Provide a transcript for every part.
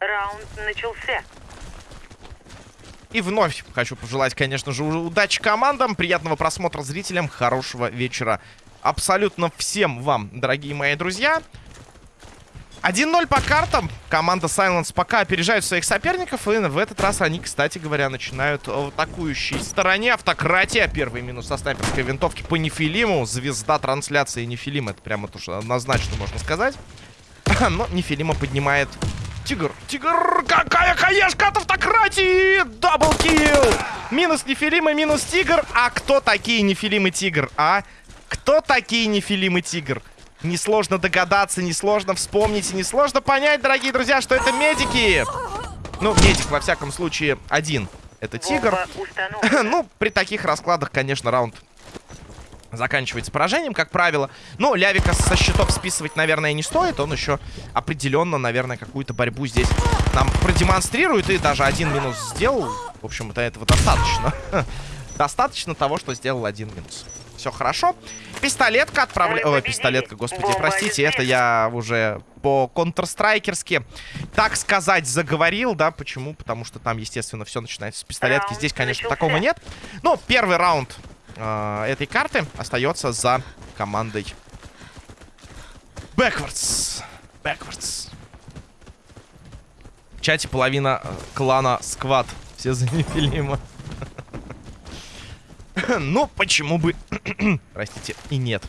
Раунд начался. И вновь хочу пожелать, конечно же, удачи командам, приятного просмотра зрителям, хорошего вечера абсолютно всем вам, дорогие мои друзья. 1-0 по картам. Команда Silence пока опережает своих соперников. И в этот раз они, кстати говоря, начинают в атакующей стороне. Автократия. Первый минус со снайперской винтовки по Нефилиму. Звезда трансляции Нефилима. Это прямо то, что однозначно можно сказать. Но Нефилима поднимает Тигр. Тигр. Какая хаешка от автократии. Даблкил. Минус Нефилима, минус Тигр. А кто такие Нефилим и Тигр, а? Кто такие Нефилим и Тигр? Несложно догадаться, несложно вспомнить, несложно понять, дорогие друзья, что это медики. Ну, медик, во всяком случае, один. Это тигр. ну, при таких раскладах, конечно, раунд заканчивается поражением, как правило. Но Лявика со счетов списывать, наверное, не стоит. Он еще определенно, наверное, какую-то борьбу здесь нам продемонстрирует. И даже один минус сделал. В общем-то, этого достаточно. достаточно того, что сделал один минус все хорошо. Пистолетка отправляю... Ой, пистолетка, господи, простите, это я уже по контрстрайкерски, так сказать, заговорил, да, почему? Потому что там, естественно, все начинается с пистолетки. Здесь, конечно, такого нет. Но первый раунд э, этой карты остается за командой Backwards. Backwards. В чате половина э, клана Сквад. Все за Нефилима. ну, почему бы... Простите, и нет.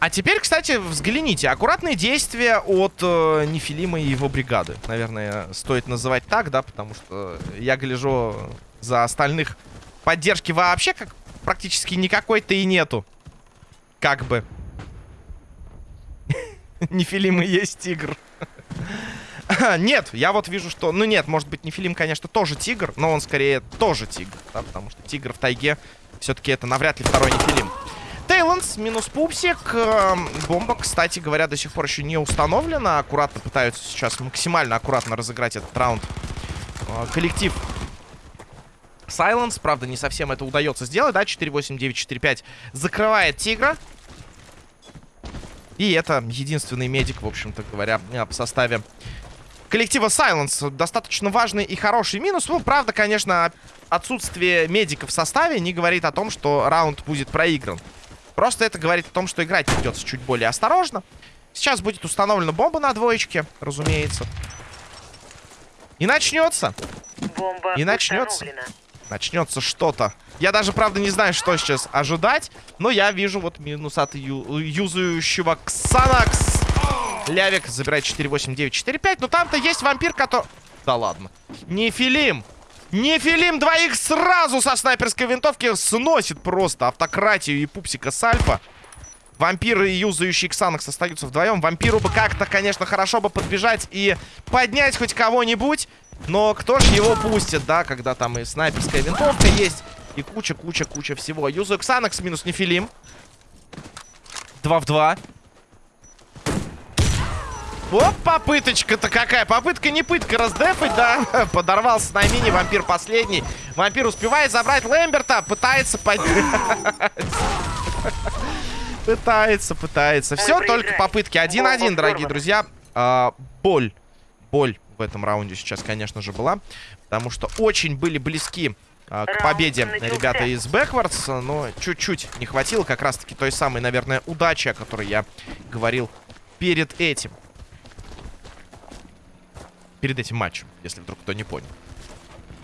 А теперь, кстати, взгляните. Аккуратные действия от э, Нефилима и его бригады. Наверное, стоит называть так, да, потому что я гляжу за остальных поддержки вообще как практически никакой-то и нету. Как бы. Нефилима есть тигр. нет, я вот вижу, что... Ну нет, может быть, Нефилим, конечно, тоже тигр, но он скорее тоже тигр, да, потому что тигр в тайге все-таки это навряд ли второй Нефилим. Тейланс минус пупсик. Эм, бомба, кстати говоря, до сих пор еще не установлена. Аккуратно пытаются сейчас максимально аккуратно разыграть этот раунд. Э, коллектив Сайленс, правда, не совсем это удается сделать, да, 4-8-9-4-5 закрывает Тигра. И это единственный медик, в общем-то говоря, в составе коллектива Silence. Достаточно важный и хороший минус. Ну, правда, конечно, отсутствие медика в составе не говорит о том, что раунд будет проигран. Просто это говорит о том, что играть придется чуть более осторожно. Сейчас будет установлена бомба на двоечке, разумеется. И начнется. Бомба и начнется. Начнется что-то. Я даже, правда, не знаю, что сейчас ожидать. Но я вижу вот минус от ю юзающего Ксанакс. Лявик забирает 4-8-9-4-5. Но там-то есть вампир, который... Да ладно. Нефилим. Нефилим двоих сразу со снайперской винтовки сносит просто автократию и пупсика с альфа. Вампиры и юзающий Ксанакс остаются вдвоем. Вампиру бы как-то, конечно, хорошо бы подбежать и поднять хоть кого-нибудь. Но кто ж его пустит, да, когда там и снайперская винтовка есть. И куча-куча-куча всего. Юзаю Ксанакс минус Нефилим. 2 в 2. Оп, попыточка-то какая. Попытка не пытка раздефать, да. Подорвался на мини, вампир последний. Вампир успевает забрать Лэмберта. Пытается поднять. Пытается, пытается. Все, только попытки. 1-1, дорогие друзья. А, боль. Боль в этом раунде сейчас, конечно же, была. Потому что очень были близки а, к победе ребята из Backwards. Но чуть-чуть не хватило как раз-таки той самой, наверное, удачи, о которой я говорил перед этим перед этим матчем, если вдруг кто не понял.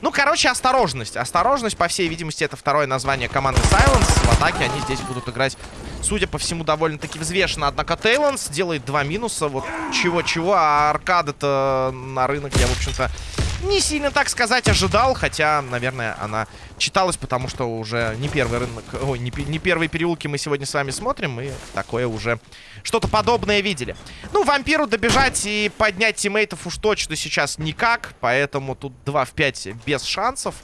Ну, короче, осторожность. Осторожность, по всей видимости, это второе название команды Silence. В атаке они здесь будут играть, судя по всему, довольно-таки взвешенно. Однако Тейланс делает два минуса. Вот чего-чего, а аркада-то на рынок я, в общем-то, не сильно, так сказать, ожидал. Хотя, наверное, она читалась, потому что уже не первый рынок, ой, не, не первые переулки мы сегодня с вами смотрим. И такое уже что-то подобное видели. Ну, вампиру добежать и поднять тиммейтов уж точно сейчас никак. Поэтому тут 2 в 5 без шансов.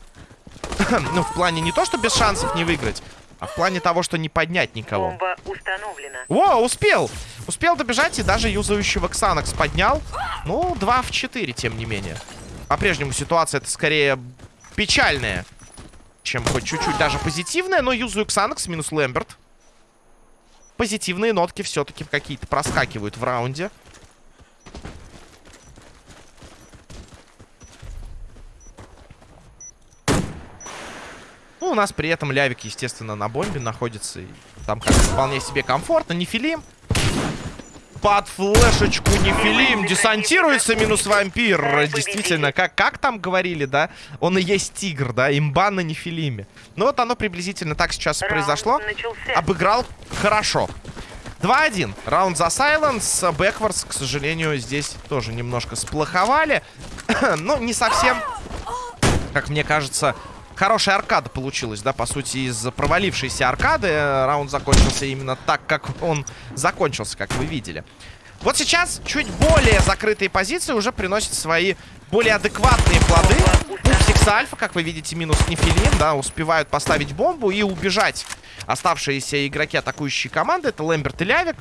ну, в плане не то, что без шансов не выиграть. А в плане того, что не поднять никого. Бомба установлена. О, успел! Успел добежать и даже юзающего Ксанакс поднял. Ну, 2 в 4, тем не менее. По-прежнему ситуация это скорее печальная, чем хоть чуть-чуть даже позитивная. Но юзаю Ксанакс минус Лэмберт. позитивные нотки все-таки какие-то проскакивают в раунде. Ну, у нас при этом Лявик, естественно, на бомбе находится. И там как вполне себе комфортно. Нефилим. Под флешечку Нефилим десантируется минус вампир. Действительно, как, как там говорили, да? Он и есть тигр, да? Имба на Нефилиме. Ну вот оно приблизительно так сейчас и произошло. начался. Обыграл хорошо. 2-1. Раунд за Сайленс. Бэквардс, к сожалению, здесь тоже немножко сплоховали. ну, не совсем, как мне кажется, хорошая аркада получилась, да, по сути, из провалившейся аркады. э, Раунд закончился именно так, как он закончился, как вы видели. Вот сейчас чуть более закрытые позиции уже приносят свои более адекватные плоды. Пупсикс Альфа, как вы видите, минус Нефилин, да, успевают поставить бомбу и убежать. Оставшиеся игроки атакующей команды это Лэмберт и Лявик.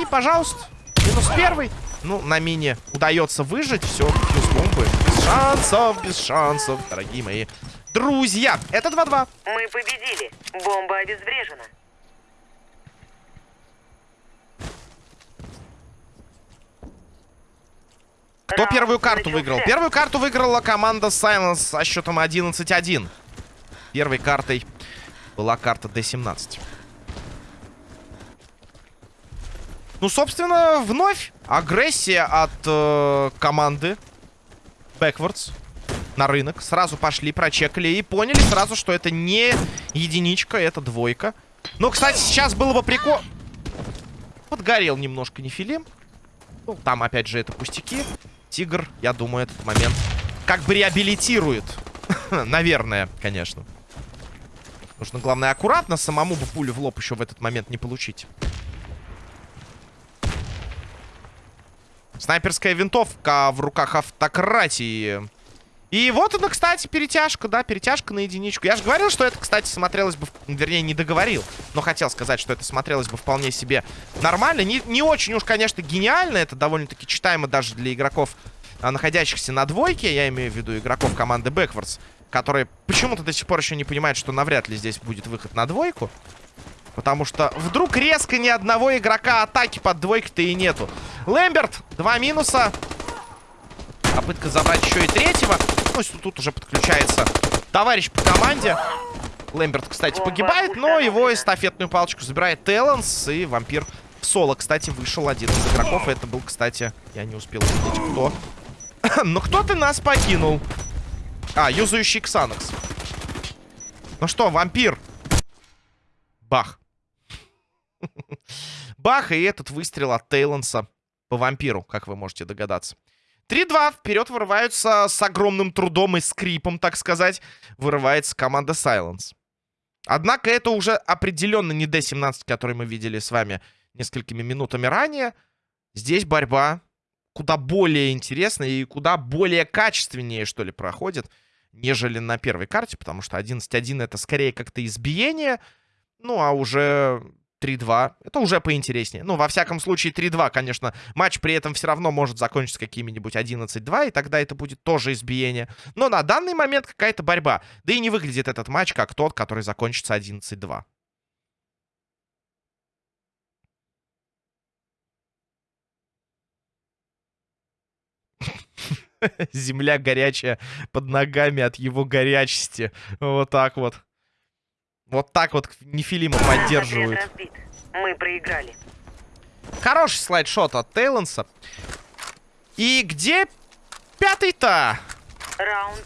И, пожалуйста, минус первый. Ну, на мине удается выжить. Все, плюс бомбы. Без шансов, без шансов, дорогие мои друзья. Это 2-2. Мы победили. Бомба обезврежена. Кто Раунд первую карту начался. выиграл? Первую карту выиграла команда Silence со счетом 11-1. Первой картой была карта D17. Ну, собственно, вновь агрессия от э, команды Backwards на рынок. Сразу пошли, прочекали и поняли сразу, что это не единичка, это двойка. Ну, кстати, сейчас было бы прикол... Подгорел немножко Нефилим. Ну, там, опять же, это пустяки. Тигр, я думаю, этот момент как бы реабилитирует. Наверное, конечно. Нужно, главное, аккуратно самому бы пулю в лоб еще в этот момент не получить. Снайперская винтовка в руках автократии. И вот она, кстати, перетяжка, да, перетяжка на единичку. Я же говорил, что это, кстати, смотрелось бы... Вернее, не договорил, но хотел сказать, что это смотрелось бы вполне себе нормально. Не, не очень уж, конечно, гениально. Это довольно-таки читаемо даже для игроков, а, находящихся на двойке. Я имею в виду игроков команды Backwards, которые почему-то до сих пор еще не понимают, что навряд ли здесь будет выход на двойку. Потому что вдруг резко ни одного игрока атаки под двойкой-то и нету. Лэмберт, два минуса. Попытка забрать еще и третьего. Ну, тут уже подключается товарищ по команде. Лэмберт, кстати, погибает, но его эстафетную палочку забирает Теланс. И вампир в соло, кстати, вышел один из игроков. Это был, кстати, я не успел увидеть, кто. Но кто ты нас покинул? А, юзающий Ксанакс. Ну что, вампир? Бах. Бах, и этот выстрел от Тейлонса по вампиру, как вы можете догадаться. 3-2. Вперед вырываются с огромным трудом и скрипом, так сказать. Вырывается команда Silence. Однако это уже определенно не D17, который мы видели с вами несколькими минутами ранее. Здесь борьба куда более интересная и куда более качественнее, что ли, проходит, нежели на первой карте, потому что 11-1 это скорее как-то избиение, ну, а уже 3-2, это уже поинтереснее. Ну, во всяком случае, 3-2, конечно, матч при этом все равно может закончиться какими-нибудь 11-2, и тогда это будет тоже избиение. Но на данный момент какая-то борьба. Да и не выглядит этот матч как тот, который закончится 11-2. Земля горячая под ногами от его горячести. Вот так вот. Вот так вот Нефилима поддерживают. Мы проиграли. Хороший слайдшот от Тейлонса. И где пятый-то?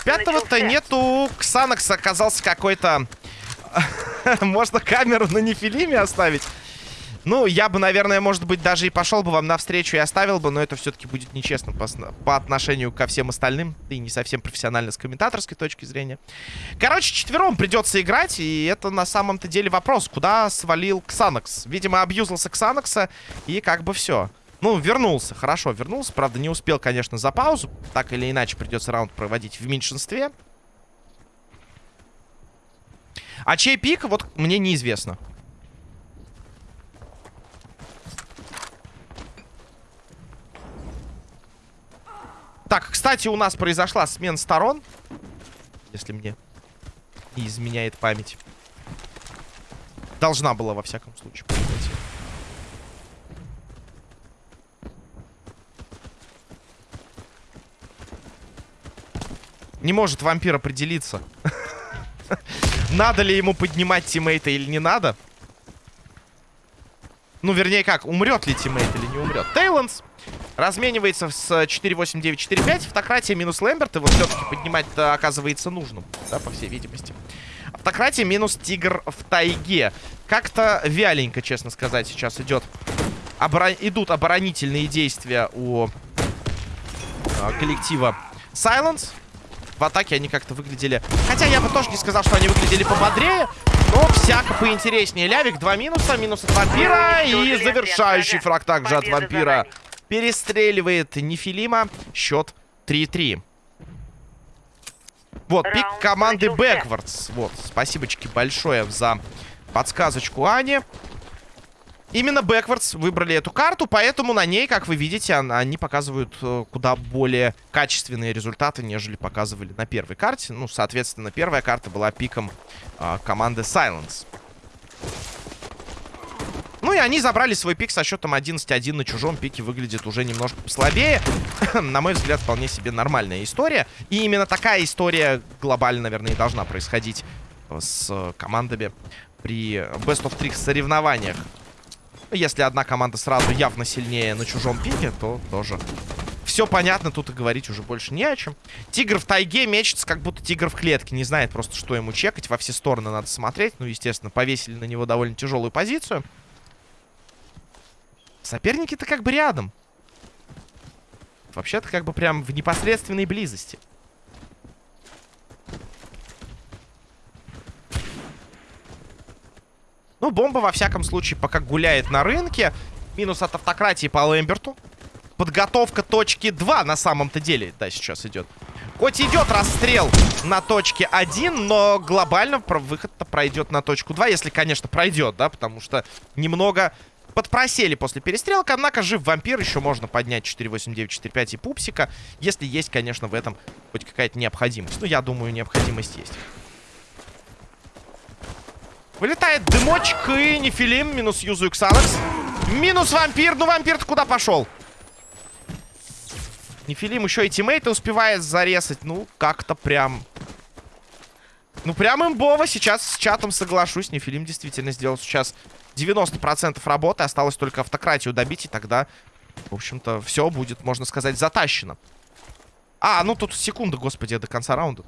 Пятого-то нету. Ксанакс оказался какой-то... Можно камеру на Нефилиме оставить? Ну, я бы, наверное, может быть, даже и пошел бы вам навстречу и оставил бы, но это все-таки будет нечестно по, по отношению ко всем остальным, и не совсем профессионально с комментаторской точки зрения. Короче, четвером придется играть, и это на самом-то деле вопрос, куда свалил Ксанакс. Видимо, абьюзился Ксанакса, и как бы все. Ну, вернулся, хорошо, вернулся. Правда, не успел, конечно, за паузу. Так или иначе, придется раунд проводить в меньшинстве. А чей пик, вот мне неизвестно. Кстати, у нас произошла смена сторон. Если мне не изменяет память. Должна была, во всяком случае, произойти. Не может вампир определиться. Надо ли ему поднимать тиммейта или не надо? Ну, вернее как, умрет ли тиммейт или не умрет. Тейланс разменивается с 4-8-9-4-5. Автократия минус Лэмберт. Его все-таки поднимать оказывается нужным, да, по всей видимости. Автократия минус Тигр в тайге. Как-то вяленько, честно сказать, сейчас идет. Оборон... Идут оборонительные действия у э, коллектива Silence. В атаке они как-то выглядели... Хотя я бы тоже не сказал, что они выглядели пободрее. Но всяко поинтереснее. Лявик, два минуса. Минус от вампира. И завершающий фраг также от вампира. Перестреливает Нефилима. Счет 3-3. Вот, пик команды Backwards. Вот, спасибочки большое за подсказочку Ани. Именно Backwards выбрали эту карту, поэтому на ней, как вы видите, они показывают э, куда более качественные результаты, нежели показывали на первой карте. Ну, соответственно, первая карта была пиком э, команды Silence. И они забрали свой пик со счетом 11-1 на чужом пике. Выглядит уже немножко послабее. на мой взгляд, вполне себе нормальная история. И именно такая история глобально, наверное, и должна происходить с командами при Best of 3 соревнованиях. Если одна команда сразу явно сильнее на чужом пике, то тоже все понятно, тут и говорить уже больше не о чем. Тигр в тайге мечется, как будто тигр в клетке. Не знает просто, что ему чекать. Во все стороны надо смотреть. Ну, естественно, повесили на него довольно тяжелую позицию. Соперники-то как бы рядом. Вообще-то как бы прям в непосредственной близости. Ну, бомба, во всяком случае, пока гуляет на рынке. Минус от автократии по Лэмберту. Подготовка точки 2 на самом-то деле, да, сейчас идет. Хоть идет расстрел на точке 1, но глобально выход-то пройдет на точку 2, если, конечно, пройдет, да, потому что немного подпросели после перестрелка, однако жив вампир, еще можно поднять 48945 и пупсика, если есть, конечно, в этом хоть какая-то необходимость. Ну, я думаю, необходимость есть. Вылетает дымочек и нефилим. Минус юзу Ксанакс. Минус вампир. Ну, вампир-то куда пошел? Нефилим еще и тиммейты успевает зарезать. Ну, как-то прям... Ну, прям имбово. Сейчас с чатом соглашусь. Нефилим действительно сделал сейчас 90% работы. Осталось только автократию добить, и тогда, в общем-то, все будет, можно сказать, затащено. А, ну тут секунда, господи, до конца раунда.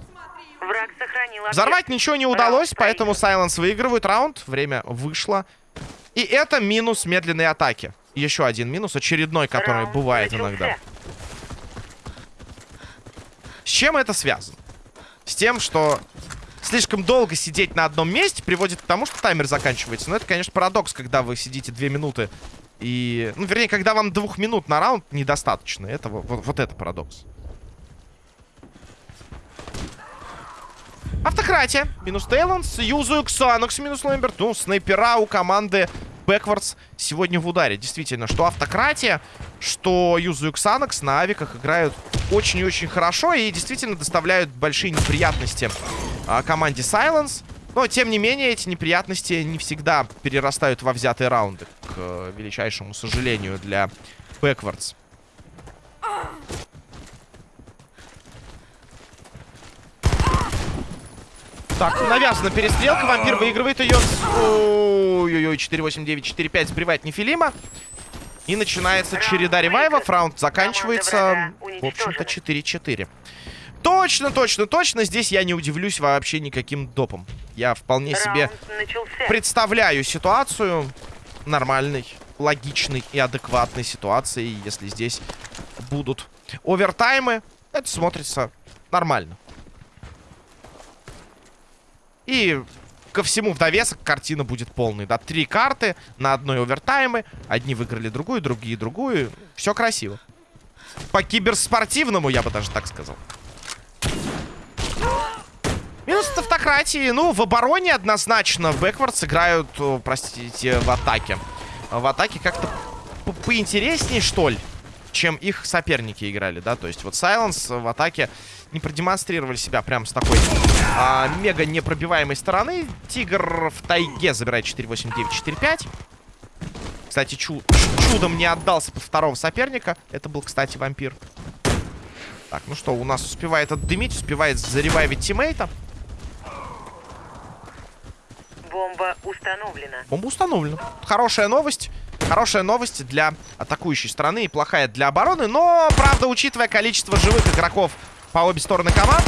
Враг сохранил Взорвать ничего не удалось, поэтому Сайленс выигрывает раунд. Время вышло. И это минус медленной атаки. Еще один минус, очередной, который раунд бывает начался. иногда. С чем это связано? С тем, что слишком долго сидеть на одном месте приводит к тому, что таймер заканчивается. Но это, конечно, парадокс, когда вы сидите две минуты и... Ну, вернее, когда вам двух минут на раунд недостаточно. Это вот, вот это парадокс. Автократия. Минус Тейланс. Юзу Ксанокс. Минус Лэмберт. Ну, снайпера у команды Бэквардс сегодня в ударе. Действительно, что Автократия, что Юзу Ксанокс на авиках играют очень и очень хорошо. И действительно доставляют большие неприятности а, команде Silence. Но, тем не менее, эти неприятности не всегда перерастают во взятые раунды. К э, величайшему сожалению для Бэквардс. Так, навязана перестрелка. Вампир выигрывает ее. Ой-ой-ой, 4-8-9-4-5 сбривает Нефилима. И начинается череда ревайвов. Раунд заканчивается, в общем-то, 4-4. Точно, точно, точно. Здесь я не удивлюсь вообще никаким допом. Я вполне себе представляю ситуацию нормальной, логичной и адекватной ситуации. Если здесь будут овертаймы, это смотрится нормально. И ко всему в довесок картина будет полной. Да, три карты на одной овертаймы. Одни выиграли другую, другие другую. Все красиво. По киберспортивному, я бы даже так сказал. Минус от автократии. Ну, в обороне однозначно Бэквардс играют, простите, в атаке. В атаке как-то поинтереснее, что ли, чем их соперники играли, да? То есть вот Сайленс в атаке не продемонстрировали себя прям с такой а, мега непробиваемой стороны. Тигр в тайге забирает 4-8-9-4-5. Кстати, чу чудом не отдался под второго соперника. Это был, кстати, вампир. Так, ну что, у нас успевает отдымить, успевает заревайвить тиммейта. Бомба установлена. Бомба установлена. Хорошая новость. Хорошая новость для атакующей стороны и плохая для обороны. Но, правда, учитывая количество живых игроков по обе стороны команд,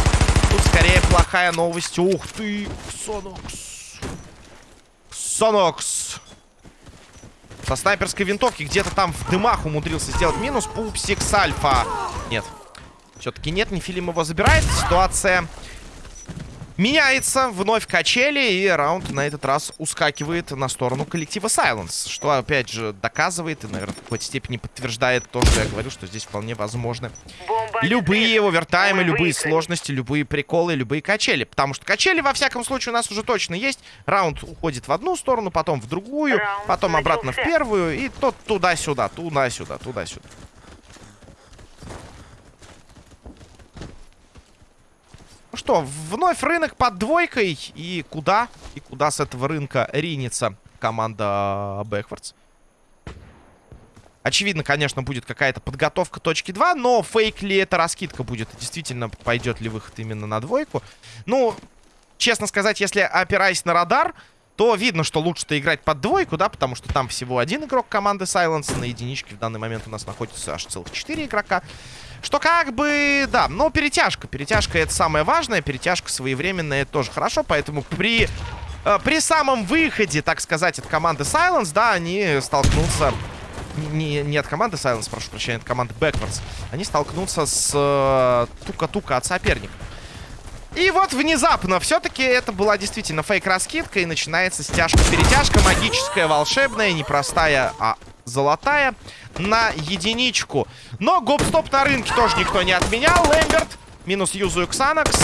тут скорее плохая новость. Ух ты, Ксонокс. Ксонокс. Со снайперской винтовки где-то там в дымах умудрился сделать минус. Пупсикс Альфа. Нет. Все-таки нет, Нефилим его забирает. Ситуация меняется. Вновь качели. И раунд на этот раз ускакивает на сторону коллектива Silence. Что, опять же, доказывает и, наверное, в какой-то степени подтверждает то, что я говорю, что здесь вполне возможны любые овертаймы, Мы любые сложности, любые приколы, любые качели. Потому что качели, во всяком случае, у нас уже точно есть. Раунд уходит в одну сторону, потом в другую, потом обратно в первую. И то туда-сюда, туда-сюда, туда-сюда. Что, вновь рынок под двойкой. И куда? И куда с этого рынка ринется команда Бэквардс? Очевидно, конечно, будет какая-то подготовка точки 2, но фейк ли это раскидка будет? Действительно, пойдет ли выход именно на двойку? Ну, честно сказать, если опираясь на радар, то видно, что лучше-то играть под двойку, да, потому что там всего один игрок команды Silence. На единичке в данный момент у нас находится аж целых 4 игрока. Что как бы, да, но перетяжка. Перетяжка это самое важное, перетяжка своевременная, тоже хорошо, поэтому при... э, При самом выходе, так сказать, от команды Silence, да, они столкнутся... Не, не от команды Silence, прошу прощения, от команды Backwards. Они столкнутся с э, тука-тука от соперника. И вот внезапно, все-таки это была действительно фейк-раскидка, и начинается стяжка-перетяжка, магическая, волшебная, непростая, а золотая, на единичку. Но гоп-стоп на рынке тоже никто не отменял. Лэмберт, минус юзу Ксанакс,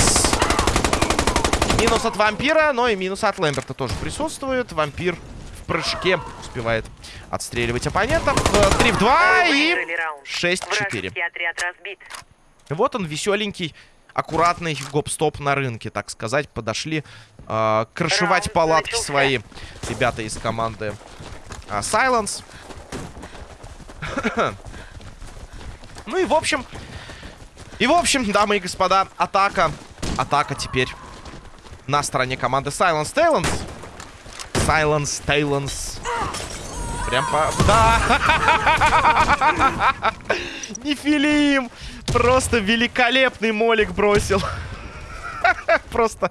минус от вампира, но и минус от Лэмберта тоже присутствует. Вампир в прыжке успевает отстреливать оппонентов. 3 в 2 Мы и выиграли раунд. 6-4. Вражеский отряд разбит. Вот он, веселенький, аккуратный гоп-стоп на рынке, так сказать. Подошли э, крышевать палатки начался. свои ребята из команды а, Silence. ну и в общем... И в общем, дамы и господа, атака. Атака теперь на стороне команды Silence Talents. Silence Talents. Прям по... Да! Нефилим! Просто великолепный молик бросил. Просто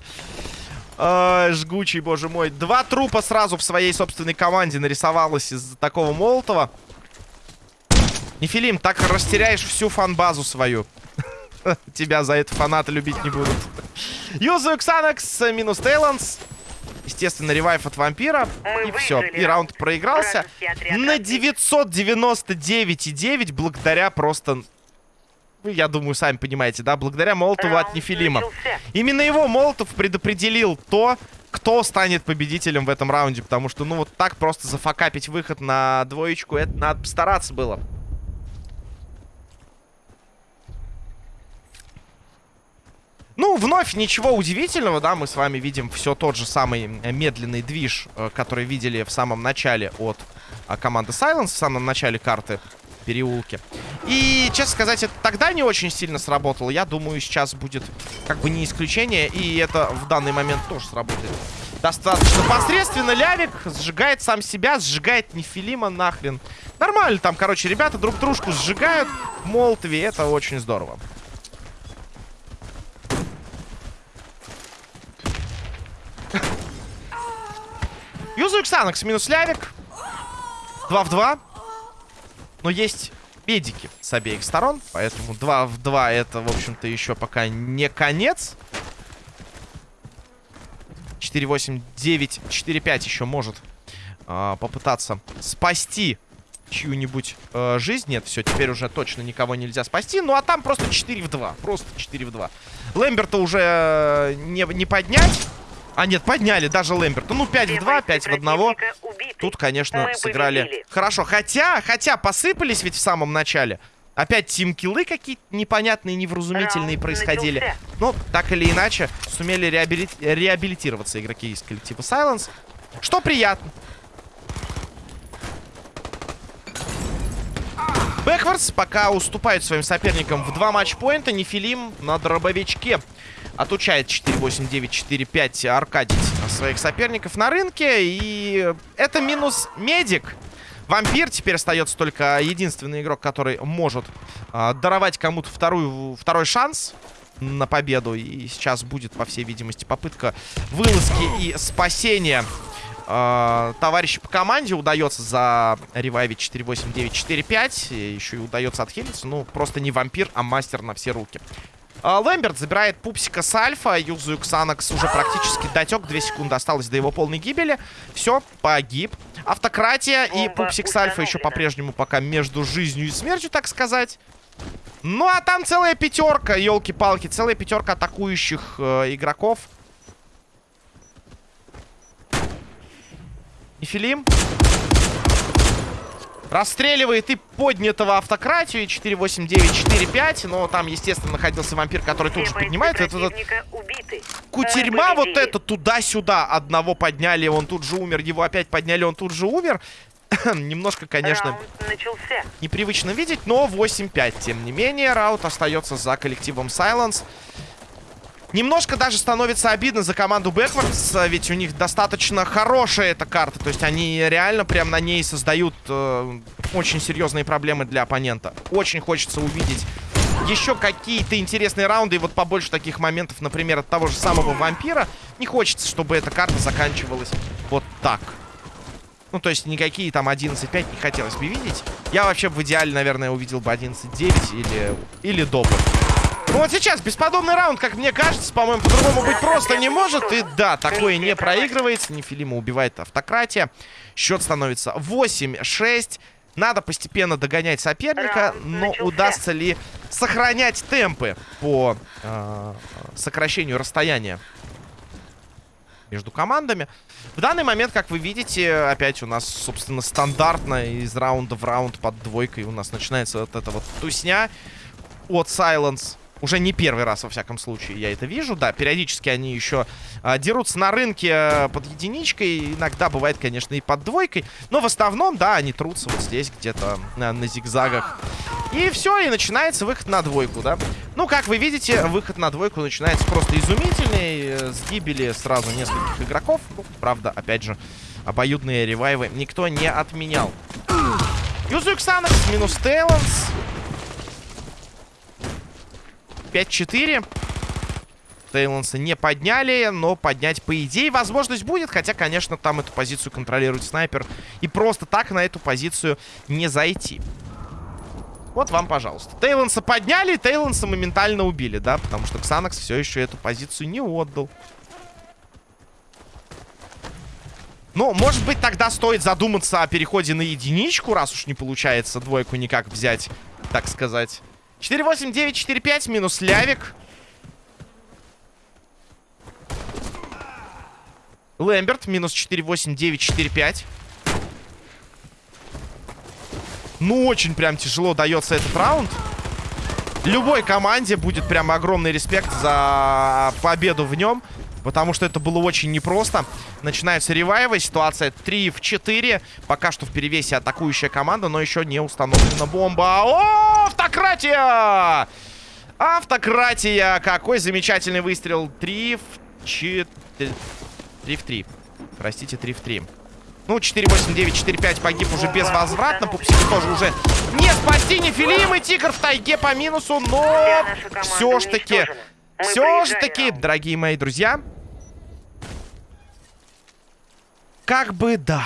э, жгучий, боже мой. Два трупа сразу в своей собственной команде нарисовалось из такого молотова. Нефилим, так растеряешь всю фан-базу свою. Тебя за это фанаты любить не будут. Юзу Ксанакс минус Тейланс. Естественно, ревайв от вампира. Мы и все. И раунд проигрался. На разбит. 999,9 благодаря просто... Я думаю, сами понимаете, да? Благодаря Молотову от Нефилима. Именно его Молотов предопределил то, кто станет победителем в этом раунде. Потому что, ну, вот так просто зафакапить выход на двоечку, это надо постараться было. Ну, вновь ничего удивительного, да, мы с вами видим все тот же самый медленный движ, э, который видели в самом начале от а, команды Silence, в самом начале карты переулки. И, честно сказать, это тогда не очень сильно сработало. Я думаю, сейчас будет как бы не исключение, и это в данный момент тоже сработает. Достаточно посредственно. Лявик сжигает сам себя, сжигает Нефилима нахрен. Нормально там, короче, ребята друг дружку сжигают в Молотове, это очень здорово. Юзу Ксанакс минус Лявик. 2 в 2. Но есть педики с обеих сторон. Поэтому 2 в 2 это, в общем-то, еще пока не конец. 4-8, 9, 4-5 еще может а, попытаться спасти чью-нибудь э, жизнь. Нет, все, теперь уже точно никого нельзя спасти. Ну, а там просто 4 в 2. Просто 4 в 2. Лэмберта уже э, не, не поднять. А, нет, подняли даже Лэмберта. Ну, 5 в 2, 5 в 1. Противника убиты. Тут, конечно, Мы сыграли победили. хорошо. Хотя, хотя, посыпались ведь в самом начале. Опять тим-киллы какие-то непонятные, невразумительные Раунд происходили. начался. Но, так или иначе, сумели реабили- реабилитироваться игроки из коллектива Silence. Что приятно. Бэквардс пока уступают своим соперникам в два матчпоинта. Нефилим на дробовичке отучает 4-8-9-4-5 Аркадий своих соперников на рынке. И это минус медик. Вампир теперь остается только единственный игрок, который может э, даровать кому-то вторую, второй шанс на победу. И сейчас будет, по всей видимости, попытка вылазки и спасения э, товарища по команде. Удается за ревайвить 4-8-9-4-5. Еще и удается отхилиться. Ну, просто не вампир, а мастер на все руки. А, Лэмберт забирает пупсика с альфа. Юзу Ксанакс уже практически дотек. Две секунды осталось до его полной гибели. Все, погиб. Автократия и пупсик с альфа еще по-прежнему пока между жизнью и смертью, так сказать. Ну, а там целая пятерка, елки-палки. Целая пятерка атакующих э, игроков. Нефилим. Расстреливает и поднятого автократию. И 4-8-9-4-5. Но там, естественно, находился вампир, который тут Все же бойцы поднимает. Это убиты. кутерьма вот это туда-сюда. Одного подняли, он тут же умер. Его опять подняли, он тут же умер. Немножко, конечно, непривычно видеть, но 8-5. Тем не менее, раут остается за коллективом Silence. Немножко даже становится обидно за команду Backwards, ведь у них достаточно хорошая эта карта. То есть они реально прям на ней создают э, очень серьезные проблемы для оппонента. Очень хочется увидеть еще какие-то интересные раунды. И вот побольше таких моментов, например, от того же самого вампира. Не хочется, чтобы эта карта заканчивалась вот так. Ну, то есть никакие там 11-5 не хотелось бы видеть. Я вообще в идеале, наверное, увидел бы 11-9 или, или добр. Ну вот сейчас бесподобный раунд, как мне кажется, по-моему, по-другому быть просто не может. И да, такое не проигрывается. Нефилима убивает автократия. Счет становится 8-6. Надо постепенно догонять соперника, но удастся ли сохранять темпы по э, сокращению расстояния между командами. В данный момент, как вы видите, опять у нас, собственно, стандартно из раунда в раунд под двойкой у нас начинается вот эта вот тусня от Silence. Уже не первый раз, во всяком случае, я это вижу. Да, периодически они еще а, дерутся на рынке а, под единичкой. Иногда бывает, конечно, и под двойкой. Но в основном, да, они трутся вот здесь, где-то на, на зигзагах. И все, и начинается выход на двойку, да. Ну, как вы видите, выход на двойку начинается просто изумительный. э, С гибели сразу нескольких игроков. Ну, правда, опять же, обоюдные ревайвы никто не отменял. Санакс минус Тейлонс. 5-4. Тейлонса не подняли, но поднять, по идее, возможность будет. Хотя, конечно, там эту позицию контролирует снайпер. И просто так на эту позицию не зайти. Вот вам, пожалуйста. Тейлонса подняли, Тейлонса моментально убили, да? Потому что Ксанакс все еще эту позицию не отдал. Ну, может быть, тогда стоит задуматься о переходе на единичку, раз уж не получается двойку никак взять, так сказать. 4-8-9-4-5 минус Лявик. Лэмберт минус 4-8-9-4-5. Ну, очень прям тяжело дается этот раунд. Любой команде будет прям огромный респект за победу в нем. Потому что это было очень непросто. Начинаются ревайвы. Ситуация 3 в 4. Пока что в перевесе атакующая команда, но еще не установлена бомба. О, автократия! Автократия! Какой замечательный выстрел. 3 в 4... 3 в 3. Простите, 3 в 3. Ну, 4-8-9-4-5 погиб уже безвозвратно. Пупсики тоже уже не спасти. Нефилим и Тигр в тайге по минусу. Но все ж таки... Все проиграли таки, дорогие мои друзья. Как бы да.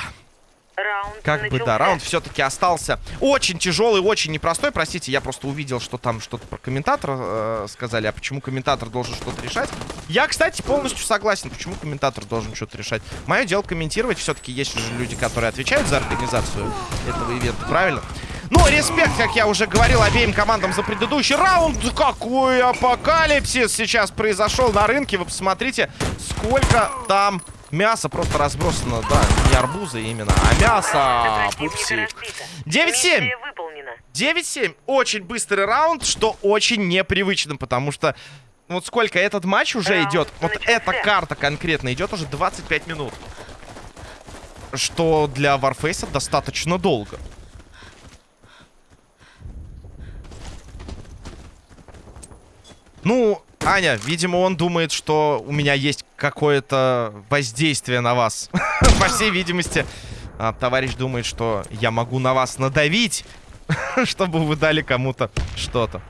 Раунд Как бы да, раунд все-таки остался очень тяжелый, очень непростой. Простите, я просто увидел, что там что-то про комментатора э, сказали. А почему комментатор должен что-то решать? Я, кстати, полностью согласен. Почему комментатор должен что-то решать? Мое дело комментировать. Все-таки есть же люди, которые отвечают за организацию этого ивента, правильно? Ну, респект, как я уже говорил, обеим командам за предыдущий раунд. Какой апокалипсис сейчас произошел на рынке. Вы посмотрите, сколько там Мясо просто разбросано, да, не арбузы именно, а мясо, пупсик. 9-7. 9-7. Очень быстрый раунд, что очень непривычно, потому что вот сколько этот матч уже раунд идет, вот эта карта конкретно идет уже 25 минут. Что для Warface достаточно долго. Ну, Аня, видимо, он думает, что у меня есть какое-то воздействие на вас. По всей видимости, а, товарищ думает, что я могу на вас надавить, чтобы вы дали кому-то что-то.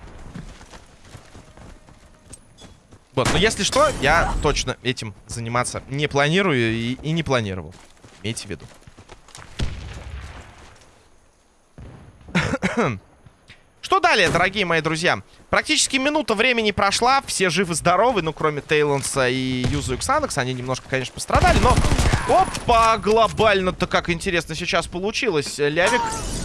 Вот, но если что, я точно этим заниматься не планирую и, и не планировал. Имейте в виду. Что далее, дорогие мои друзья? Практически минута времени прошла, все живы-здоровы, ну, кроме Тейлонса и Юзу Xanax. Они немножко, конечно, пострадали, но... Опа, глобально-то как интересно сейчас получилось. Лявик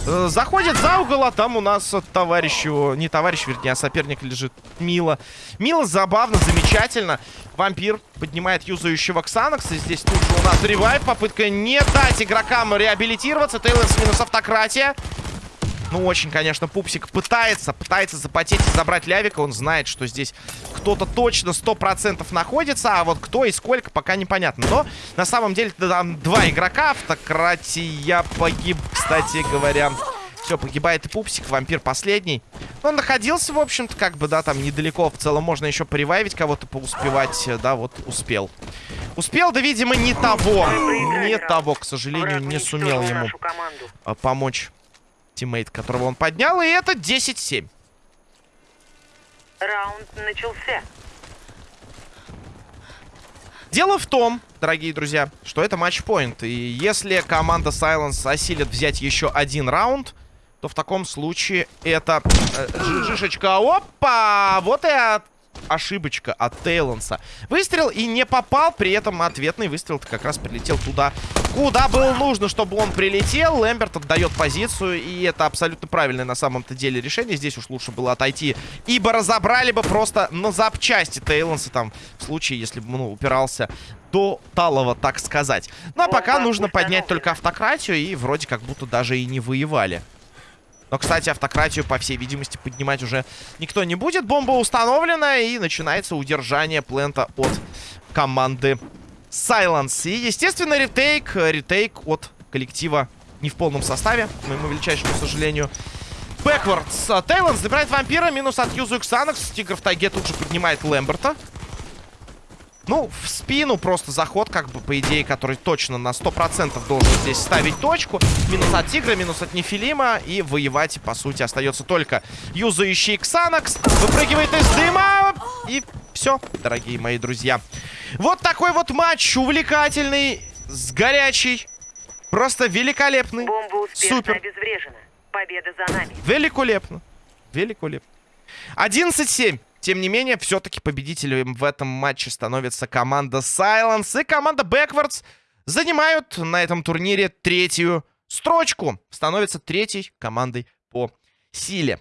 э, заходит за угол, а там у нас товарищ его... Не товарищ, вернее, а соперник лежит. Мило. Мило, забавно, замечательно. Вампир поднимает юзающего Ксанакса. Здесь тут же у нас ревайв. Попытка не дать игрокам реабилитироваться. Тейлонс минус автократия. Ну, очень, конечно, Пупсик пытается, пытается запотеть и забрать Лявика. Он знает, что здесь кто-то точно 100% находится, а вот кто и сколько, пока непонятно. Но, на самом деле, там два игрока. Автократия погиб, кстати говоря. Все, погибает и Пупсик, вампир последний. Он находился, в общем-то, как бы, да, там недалеко. В целом можно еще поревайвить кого-то, поуспевать. Да, вот, успел. Успел, да, видимо, не того. Не того, к сожалению, не сумел ему а, помочь teammate, которого он поднял. И это 10-7. Раунд начался. Дело в том, дорогие друзья, что это матчпоинт. И если команда Silence осилит взять еще один раунд, то в таком случае это... Э, жишечка, опа! Вот и от ошибочка от Тейлонса. Выстрел и не попал, при этом ответный выстрел как раз прилетел туда, куда было нужно, чтобы он прилетел. Лэмберт отдает позицию, и это абсолютно правильное на самом-то деле решение. Здесь уж лучше было отойти, ибо разобрали бы просто на запчасти Тейлонса там, в случае, если бы, ну, упирался до талого, так сказать. Ну, а пока нужно поднять только автократию, и вроде как будто даже и не воевали. Но, кстати, автократию, по всей видимости, поднимать уже никто не будет. Бомба установлена, и начинается удержание плента от команды Silence. И, естественно, ретейк. Ретейк от коллектива не в полном составе, к моему величайшему сожалению. Бэквардс. Тейлон забирает вампира. Минус от Юзу Xanax. Тигр в тайге тут же поднимает Лэмберта. Ну, в спину просто заход, как бы, по идее, который точно на 100% должен здесь ставить точку. Минус от Тигра, минус от Нефилима. И воевать, по сути, остается только юзающий Ксанакс. Выпрыгивает из дыма. И все, дорогие мои друзья. Вот такой вот матч увлекательный, с горячий. Просто великолепный. Бомба Супер. обезврежена. Победа за нами. Великолепно. Великолепно. 11-7. Тем не менее, все-таки победителем в этом матче становится команда Silence. И команда Backwards занимают на этом турнире третью строчку. Становится третьей командой по силе.